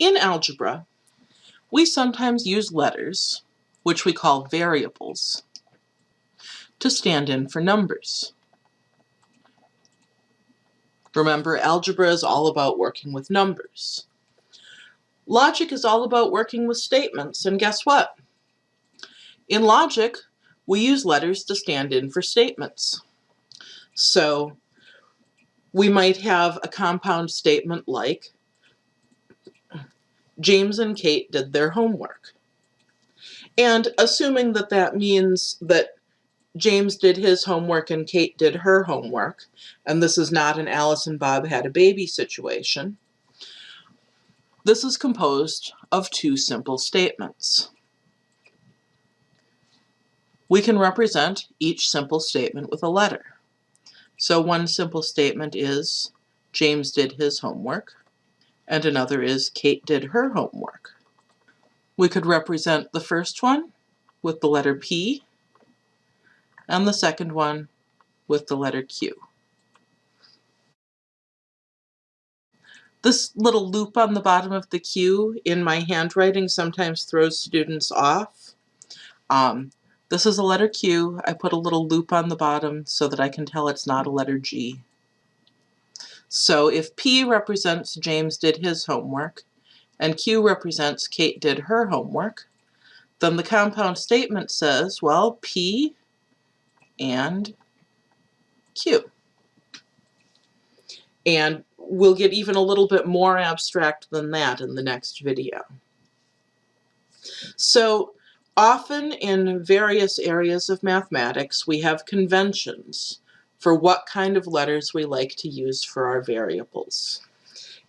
In algebra, we sometimes use letters, which we call variables, to stand in for numbers. Remember, algebra is all about working with numbers. Logic is all about working with statements, and guess what? In logic, we use letters to stand in for statements. So we might have a compound statement like, James and Kate did their homework. And assuming that that means that James did his homework and Kate did her homework, and this is not an Alice and Bob had a baby situation, this is composed of two simple statements. We can represent each simple statement with a letter. So one simple statement is James did his homework, and another is Kate did her homework. We could represent the first one with the letter P, and the second one with the letter Q. This little loop on the bottom of the Q in my handwriting sometimes throws students off. Um, this is a letter Q. I put a little loop on the bottom so that I can tell it's not a letter G. So if P represents James did his homework, and Q represents Kate did her homework, then the compound statement says, well, P and Q. And we'll get even a little bit more abstract than that in the next video. So often in various areas of mathematics, we have conventions for what kind of letters we like to use for our variables.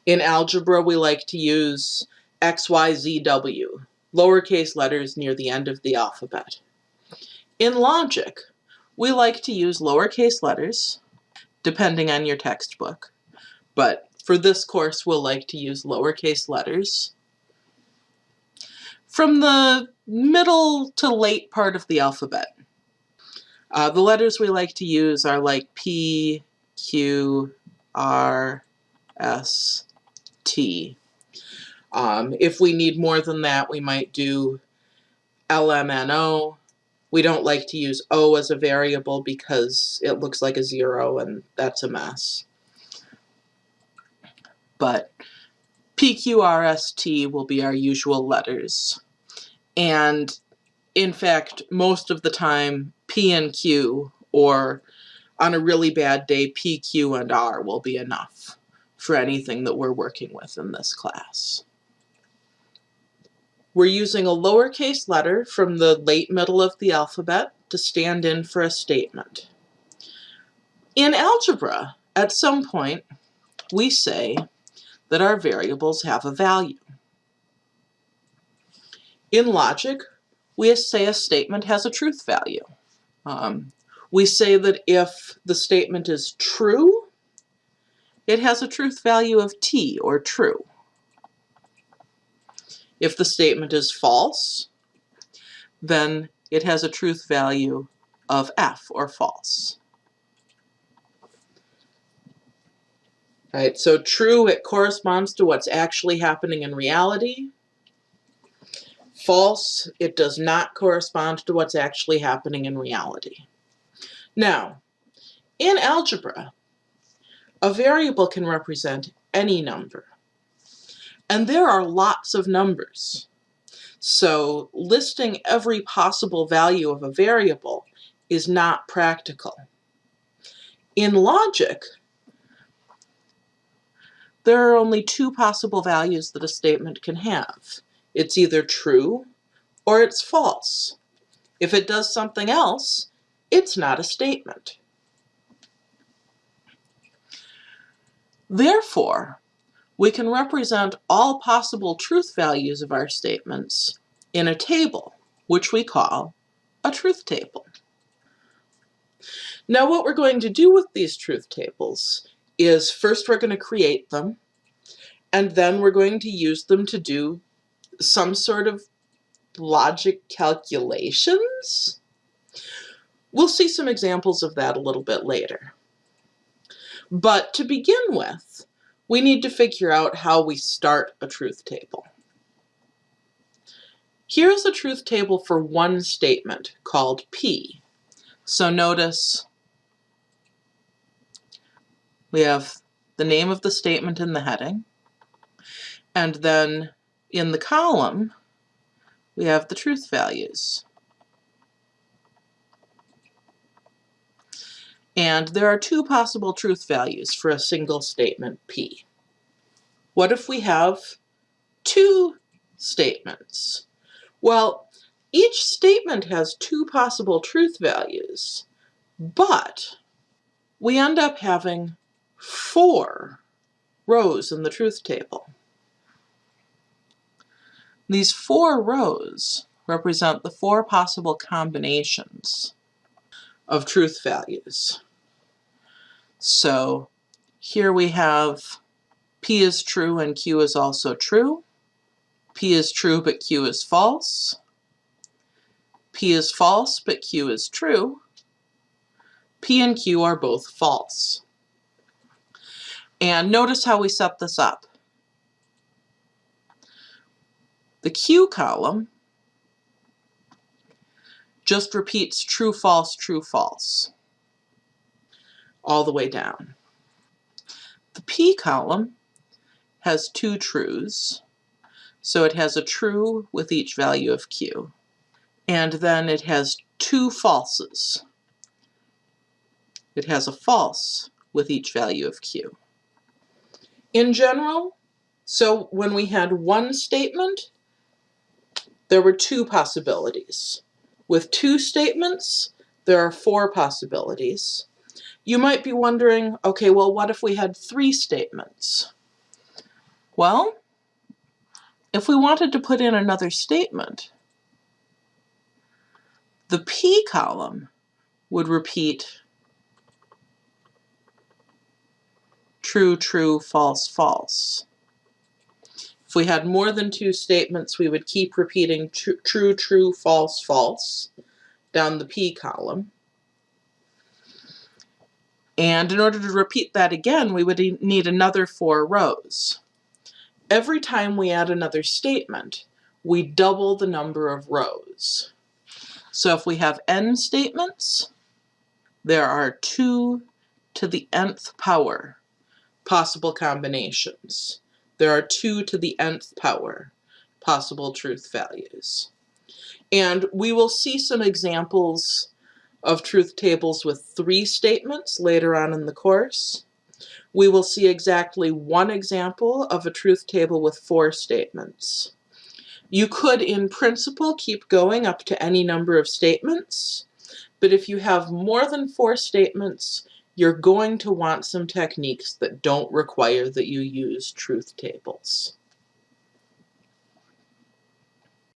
In algebra, we like to use X, Y, Z, W, lowercase letters near the end of the alphabet. In logic, we like to use lowercase letters, depending on your textbook. But for this course, we'll like to use lowercase letters. From the middle to late part of the alphabet, uh, the letters we like to use are like P, Q, R, S, T. Um, if we need more than that, we might do LMNO, we don't like to use O as a variable because it looks like a zero and that's a mess. But PQRST will be our usual letters. And in fact, most of the time, P and Q, or on a really bad day, P, Q, and R will be enough for anything that we're working with in this class. We're using a lowercase letter from the late middle of the alphabet to stand in for a statement. In algebra, at some point, we say that our variables have a value. In logic, we say a statement has a truth value. Um, we say that if the statement is true, it has a truth value of t, or true. If the statement is false, then it has a truth value of f, or false. Right, so true, it corresponds to what's actually happening in reality. False, it does not correspond to what's actually happening in reality. Now, in algebra, a variable can represent any number. And there are lots of numbers. So listing every possible value of a variable is not practical. In logic, there are only two possible values that a statement can have. It's either true or it's false. If it does something else, it's not a statement. Therefore, we can represent all possible truth values of our statements in a table, which we call a truth table. Now what we're going to do with these truth tables is first we're going to create them, and then we're going to use them to do some sort of logic calculations. We'll see some examples of that a little bit later. But to begin with, we need to figure out how we start a truth table. Here's a truth table for one statement called P. So notice we have the name of the statement in the heading, and then in the column, we have the truth values. And there are two possible truth values for a single statement P. What if we have two statements? Well, each statement has two possible truth values, but we end up having four rows in the truth table. These four rows represent the four possible combinations of truth values. So here we have P is true and Q is also true. P is true but Q is false. P is false but Q is true. P and Q are both false. And notice how we set this up. The Q column just repeats true, false, true, false all the way down. The P column has two trues, so it has a true with each value of Q. And then it has two falses. It has a false with each value of Q. In general, so when we had one statement, there were two possibilities. With two statements, there are four possibilities. You might be wondering, okay, well, what if we had three statements? Well, if we wanted to put in another statement, the P column would repeat true, true, false, false. If we had more than two statements, we would keep repeating tr true, true, false, false down the P column. And in order to repeat that again, we would need another four rows. Every time we add another statement, we double the number of rows. So if we have n statements, there are two to the nth power possible combinations there are two to the nth power possible truth values. And we will see some examples of truth tables with three statements later on in the course. We will see exactly one example of a truth table with four statements. You could, in principle, keep going up to any number of statements, but if you have more than four statements, you're going to want some techniques that don't require that you use truth tables.